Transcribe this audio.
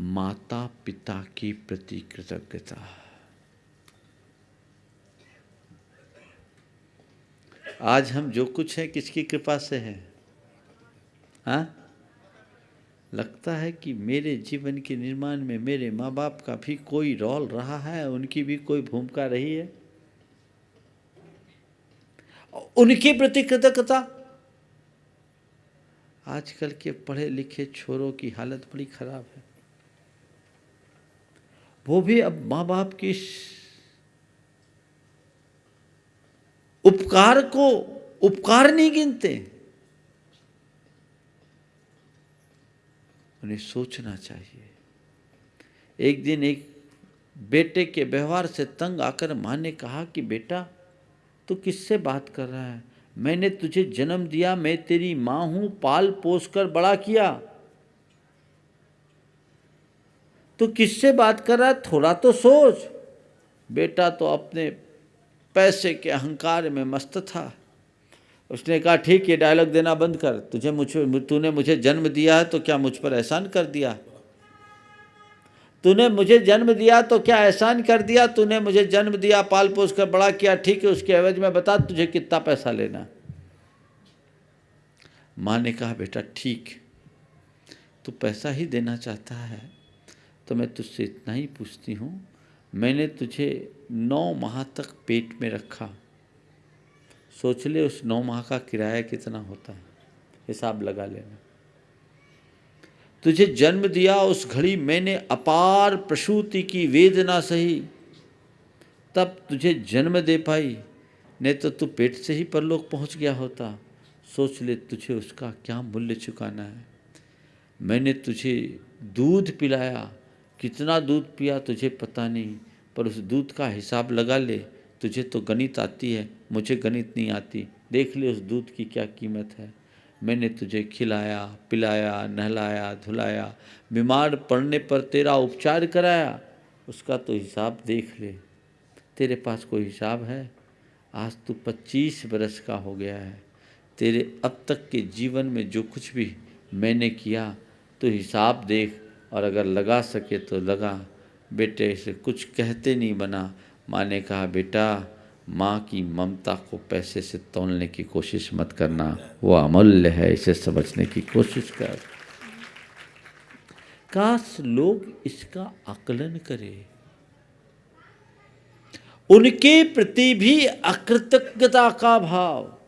माता पिता की प्रति कृतज्ञता। आज हम जो कुछ है, किसकी कृपा से है? हाँ? लगता है कि मेरे जीवन के निर्माण में मेरे माँ बाप का भी कोई रोल रहा है, उनकी भी कोई भूमिका रही है? उनके प्रति कृतज्ञता। आजकल के पढ़े लिखे छोरों की हालत बड़ी खराब है। वो भी अब माँ बाप की उपकार को उपकार नहीं गिनते। उन्हें सोचना चाहिए। एक दिन एक बेटे के व्यवहार से तंग आकर माँ ने कहा कि, बेटा, तू तो किससे बात कर रहा है? मैंने तुझे जन्म दिया, मैं तेरी माँ हूँ, पाल पोस कर बड़ा किया। तो किससे बात कर रहा है? थोड़ा तो सोच। बेटा तो अपने पैसे के अहंकार में मस्त था। उसने कहा, ठीक है डायलॉग देना बंद कर। तुझे मुझे तूने मुझे जन्म दिया है तो क्या मुझ पर एहसान कर दिया? तूने मुझे जन्म दिया तो क्या एहसान कर दिया? तूने मुझे जन्म दिया पाल पोस कर, बड़ा किया। ठीक है, उसके एवज में बता, तुझे कितना पैसा लेना? माँ ने कहा, बेटा, ठीक। तू पैसा ही देना चाहता है। तो मैं तुझसे इतना ही पूछती हूँ, मैंने तुझे नौ माह तक पेट में रखा। सोच ले उस नौ माह का किराया कितना होता है, हिसाब लगा लेना। तुझे जन्म दिया उस घड़ी मैंने अपार प्रसूति की वेदना सही, तब तुझे जन्म दे पाई, नहीं तो तू पेट से ही परलोक पहुँच गया होता। सोच ले तुझे उसका क्या मूल्य चुकाना है। मैंने तुझे दूध पिलाया कितना दूध पिया तुझे पता नहीं, पर उस दूध का हिसाब लगा ले, तुझे तो गणित आती है, मुझे गणित नहीं आती। देख ले उस दूध की क्या कीमत है। मैंने तुझे खिलाया, पिलाया, नहलाया, धुलाया, बीमार पड़ने पर तेरा उपचार कराया। उसका तो हिसाब देख ले। तेरे पास कोई हिसाब है? आज तू पच्चीस बरस का हो गया है। तेरे अब तक के जीवन में जो कुछ भी मैंने किया तो हिसाब देख और अगर लगा सके तो लगा। बेटे से कुछ कहते नहीं बना। माँ ने कहा, बेटा, माँ की ममता को पैसे से तोलने की कोशिश मत करना। वो अमूल्य है, इसे समझने की कोशिश कर। काश लोग इसका आकलन करें। उनके प्रति भी अकृतज्ञता का भाव।